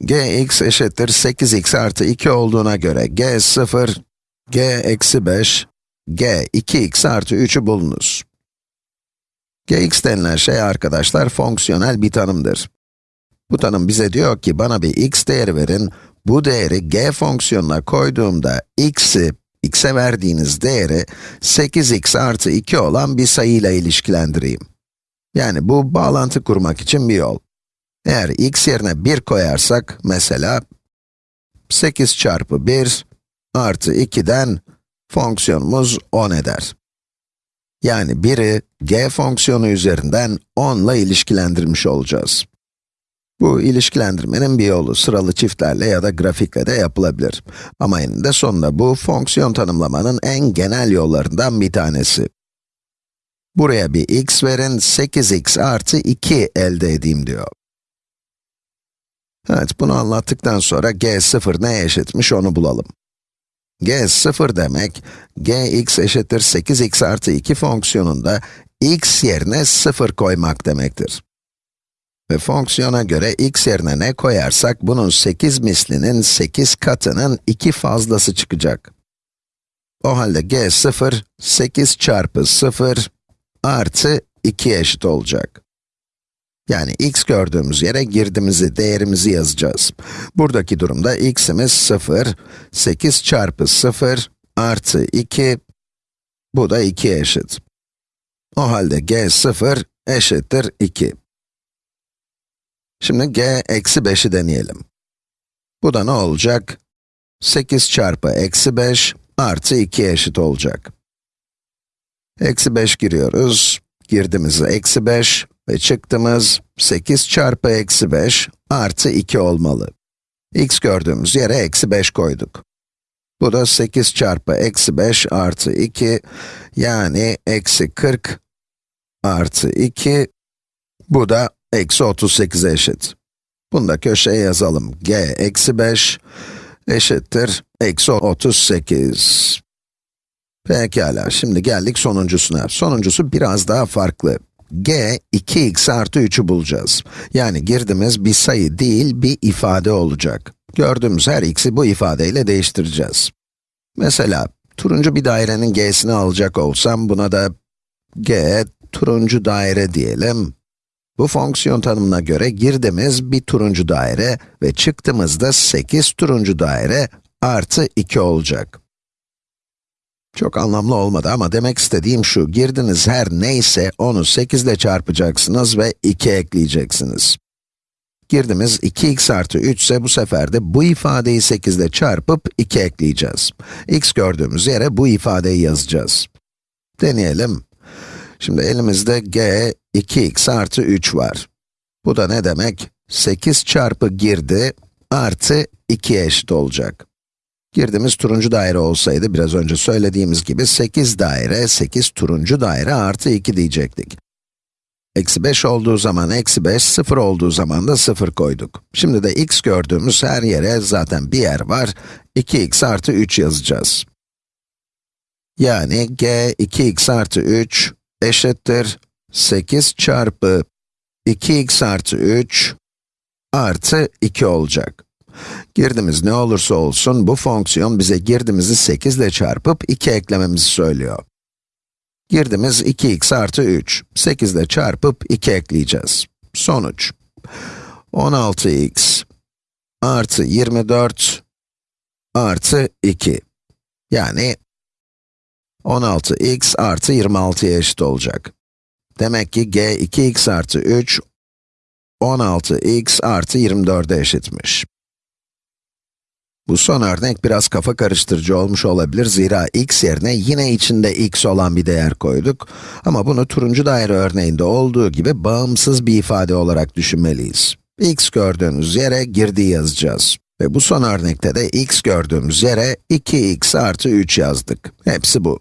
gx eşittir 8x artı 2 olduğuna göre g 0, g eksi 5, g 2x artı 3'ü bulunuz. gx denilen şey arkadaşlar fonksiyonel bir tanımdır. Bu tanım bize diyor ki bana bir x değeri verin, bu değeri g fonksiyonuna koyduğumda x'i, x'e verdiğiniz değeri 8x artı 2 olan bir sayıyla ilişkilendireyim. Yani bu bağlantı kurmak için bir yol. Eğer x yerine 1 koyarsak, mesela 8 çarpı 1 artı 2'den fonksiyonumuz 10 eder. Yani 1'i g fonksiyonu üzerinden 10 ile ilişkilendirmiş olacağız. Bu ilişkilendirmenin bir yolu sıralı çiftlerle ya da grafikle de yapılabilir. Ama eninde sonunda bu fonksiyon tanımlamanın en genel yollarından bir tanesi. Buraya bir x verin, 8x artı 2 elde edeyim diyor. Evet, bunu anlattıktan sonra g0 neye eşitmiş onu bulalım. g0 demek, gx eşittir 8x artı 2 fonksiyonunda x yerine 0 koymak demektir. Ve fonksiyona göre x yerine ne koyarsak, bunun 8 mislinin 8 katının 2 fazlası çıkacak. O halde g0, 8 çarpı 0 artı 2 eşit olacak. Yani x gördüğümüz yere girdimizi, değerimizi yazacağız. Buradaki durumda x'imiz 0, 8 çarpı 0 artı 2, bu da 2'ye eşit. O halde g0 eşittir 2. Şimdi g eksi 5'i deneyelim. Bu da ne olacak? 8 çarpı eksi 5 artı 2 eşit olacak. Eksi 5 giriyoruz. Girdimiz eksi 5 ve çıktımız 8 çarpı eksi 5 artı 2 olmalı. x gördüğümüz yere eksi 5 koyduk. Bu da 8 çarpı eksi 5 artı 2, yani eksi 40 artı 2, bu da eksi 38'e eşit. Bunu da köşeye yazalım. g eksi 5 eşittir eksi 38. Pekala, şimdi geldik sonuncusuna. Sonuncusu biraz daha farklı. G, 2x artı 3'ü bulacağız. Yani girdimiz bir sayı değil, bir ifade olacak. Gördüğümüz her x'i bu ifadeyle değiştireceğiz. Mesela, turuncu bir dairenin g'sini alacak olsam, buna da g, turuncu daire diyelim. Bu fonksiyon tanımına göre girdimiz bir turuncu daire ve çıktığımızda 8 turuncu daire artı 2 olacak. Çok anlamlı olmadı ama demek istediğim şu, girdiniz her neyse onu 8 ile çarpacaksınız ve 2 ekleyeceksiniz. Girdimiz 2x artı 3 ise bu sefer de bu ifadeyi 8 ile çarpıp 2 ekleyeceğiz. x gördüğümüz yere bu ifadeyi yazacağız. Deneyelim. Şimdi elimizde g 2x artı 3 var. Bu da ne demek? 8 çarpı girdi artı 2 eşit olacak. Girdimiz turuncu daire olsaydı, biraz önce söylediğimiz gibi 8 daire, 8 turuncu daire artı 2 diyecektik. Eksi 5 olduğu zaman eksi 5, 0 olduğu zaman da 0 koyduk. Şimdi de x gördüğümüz her yere zaten bir yer var, 2x artı 3 yazacağız. Yani g 2x artı 3 eşittir 8 çarpı 2x artı 3 artı 2 olacak. Girdimiz ne olursa olsun, bu fonksiyon bize girdimizi 8 ile çarpıp 2 eklememizi söylüyor. Girdimiz 2x artı 3, 8 ile çarpıp 2 ekleyeceğiz. Sonuç, 16x artı 24 artı 2. Yani 16x artı 26'ya eşit olacak. Demek ki g 2x artı 3, 16x artı 24'e eşitmiş. Bu son örnek biraz kafa karıştırıcı olmuş olabilir zira x yerine yine içinde x olan bir değer koyduk. Ama bunu turuncu daire örneğinde olduğu gibi bağımsız bir ifade olarak düşünmeliyiz. x gördüğünüz yere girdi yazacağız. Ve bu son örnekte de x gördüğümüz yere 2x artı 3 yazdık. Hepsi bu.